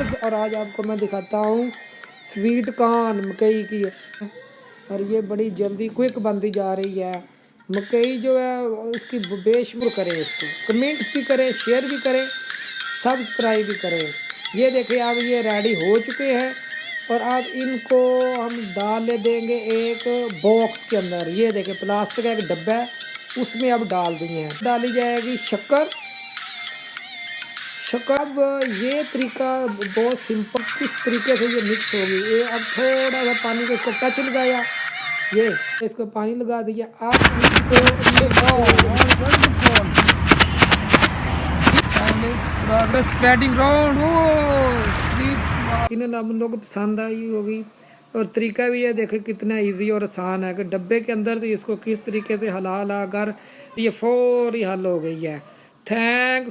Viewers اور آج آپ کو میں دکھاتا ہوں سویٹ کان مکئی کی۔ اور یہ بڑی جلدی کوئک بنتی جا رہی ہے۔ مکئی جو ہے اس کی بے شمر کرے، اس کو کمنٹس بھی کرے شیئر بھی کرے سبسکرائب بھی کرے۔ یہ دیکھیں آپ، یہ ریڈی ہو چکے ہیں۔ اور اب ان کو ہم ڈال دیں گے ایک باکس کے اندر۔ یہ دیکھیں پلاسٹک کا ایک ڈبہ ہے، اس میں اب ڈال دیے ہیں ڈالی جائے گی شکر۔ شکاب یہ طریقہ بہت سمپل کس طریقے سے یہ مکس ہوگی؟ یہ اب تھوڑا سا پانی کو اس کو ٹچ لگایا۔ یہ اس کو پانی لگا دیا آپ ہم لوگ پسند آئی ہوگی؟ اور طریقہ بھی یہ دیکھیں کتنا ایزی اور آسان ہے کہ ڈبے کے اندر تو اس کو کس طریقے سے ہلا ہلا کر یہ فوری حل ہو گئی ہے۔ تھینکس